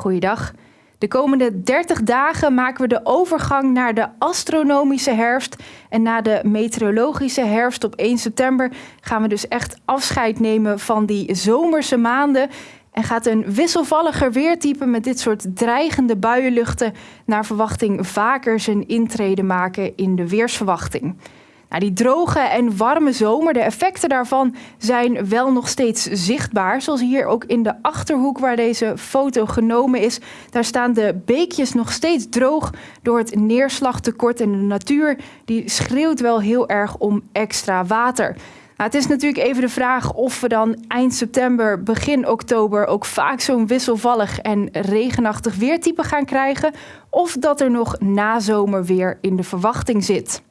Goeiedag. De komende 30 dagen maken we de overgang naar de astronomische herfst. En na de meteorologische herfst op 1 september gaan we dus echt afscheid nemen van die zomerse maanden. En gaat een wisselvalliger weertype met dit soort dreigende buienluchten naar verwachting vaker zijn intrede maken in de weersverwachting. Die droge en warme zomer, de effecten daarvan zijn wel nog steeds zichtbaar. Zoals hier ook in de achterhoek waar deze foto genomen is. Daar staan de beekjes nog steeds droog door het neerslagtekort. En de natuur die schreeuwt wel heel erg om extra water. Nou, het is natuurlijk even de vraag of we dan eind september, begin oktober ook vaak zo'n wisselvallig en regenachtig weertype gaan krijgen. Of dat er nog nazomer weer in de verwachting zit.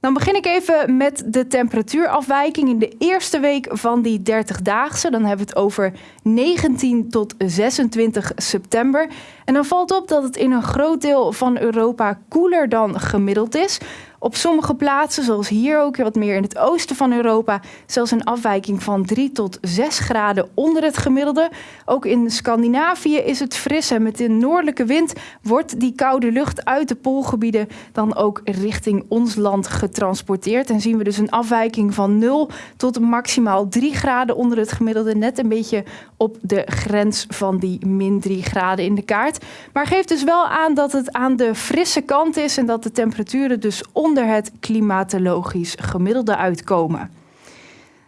Dan begin ik even met de temperatuurafwijking in de eerste week van die 30-daagse. Dan hebben we het over 19 tot 26 september. En dan valt op dat het in een groot deel van Europa koeler dan gemiddeld is. Op sommige plaatsen, zoals hier ook wat meer in het oosten van Europa, zelfs een afwijking van 3 tot 6 graden onder het gemiddelde. Ook in Scandinavië is het fris en met de noordelijke wind wordt die koude lucht uit de poolgebieden dan ook richting ons land getransporteerd. En zien we dus een afwijking van 0 tot maximaal 3 graden onder het gemiddelde, net een beetje op de grens van die min 3 graden in de kaart. Maar geeft dus wel aan dat het aan de frisse kant is en dat de temperaturen dus onder het klimatologisch gemiddelde uitkomen.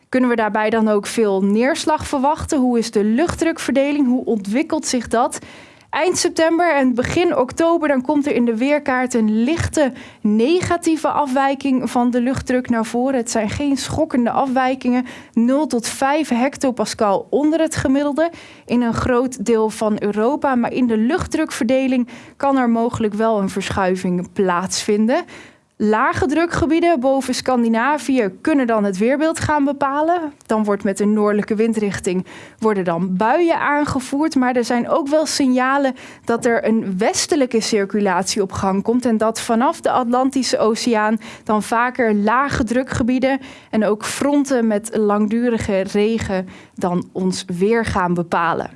Kunnen we daarbij dan ook veel neerslag verwachten? Hoe is de luchtdrukverdeling? Hoe ontwikkelt zich dat? Eind september en begin oktober dan komt er in de weerkaart een lichte negatieve afwijking van de luchtdruk naar voren. Het zijn geen schokkende afwijkingen. 0 tot 5 hectopascal onder het gemiddelde in een groot deel van Europa. Maar in de luchtdrukverdeling kan er mogelijk wel een verschuiving plaatsvinden. Lage drukgebieden boven Scandinavië kunnen dan het weerbeeld gaan bepalen. Dan wordt met een noordelijke windrichting worden dan buien aangevoerd. Maar er zijn ook wel signalen dat er een westelijke circulatie op gang komt. En dat vanaf de Atlantische Oceaan dan vaker lage drukgebieden en ook fronten met langdurige regen dan ons weer gaan bepalen.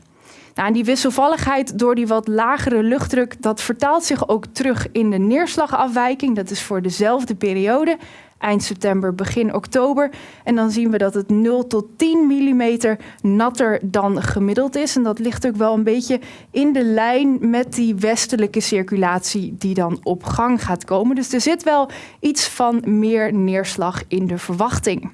Nou, die wisselvalligheid door die wat lagere luchtdruk, dat vertaalt zich ook terug in de neerslagafwijking. Dat is voor dezelfde periode, eind september, begin oktober. En dan zien we dat het 0 tot 10 mm natter dan gemiddeld is. En dat ligt ook wel een beetje in de lijn met die westelijke circulatie die dan op gang gaat komen. Dus er zit wel iets van meer neerslag in de verwachting.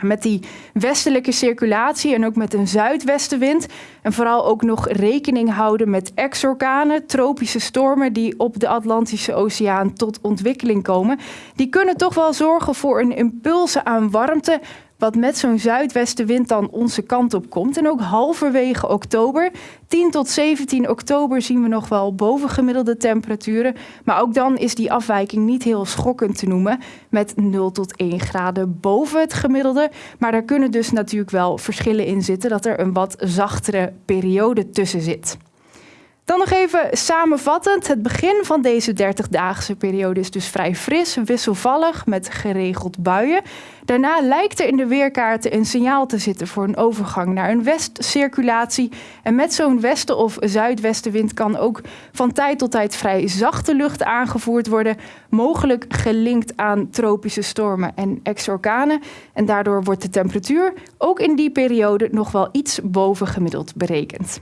Met die westelijke circulatie en ook met een zuidwestenwind. En vooral ook nog rekening houden met exorkanen, tropische stormen die op de Atlantische Oceaan tot ontwikkeling komen. Die kunnen toch wel zorgen voor een impulse aan warmte, wat met zo'n zuidwestenwind dan onze kant op komt. En ook halverwege oktober, 10 tot 17 oktober, zien we nog wel bovengemiddelde temperaturen. Maar ook dan is die afwijking niet heel schokkend te noemen, met 0 tot 1 graden boven het gemiddelde. Maar daar kunnen dus natuurlijk wel verschillen in zitten, dat er een wat zachtere periode tussen zit. Dan nog even samenvattend. Het begin van deze 30-daagse periode is dus vrij fris, wisselvallig met geregeld buien. Daarna lijkt er in de weerkaarten een signaal te zitten voor een overgang naar een westcirculatie. En met zo'n westen- of zuidwestenwind kan ook van tijd tot tijd vrij zachte lucht aangevoerd worden. Mogelijk gelinkt aan tropische stormen en exorkanen. En daardoor wordt de temperatuur ook in die periode nog wel iets boven gemiddeld berekend.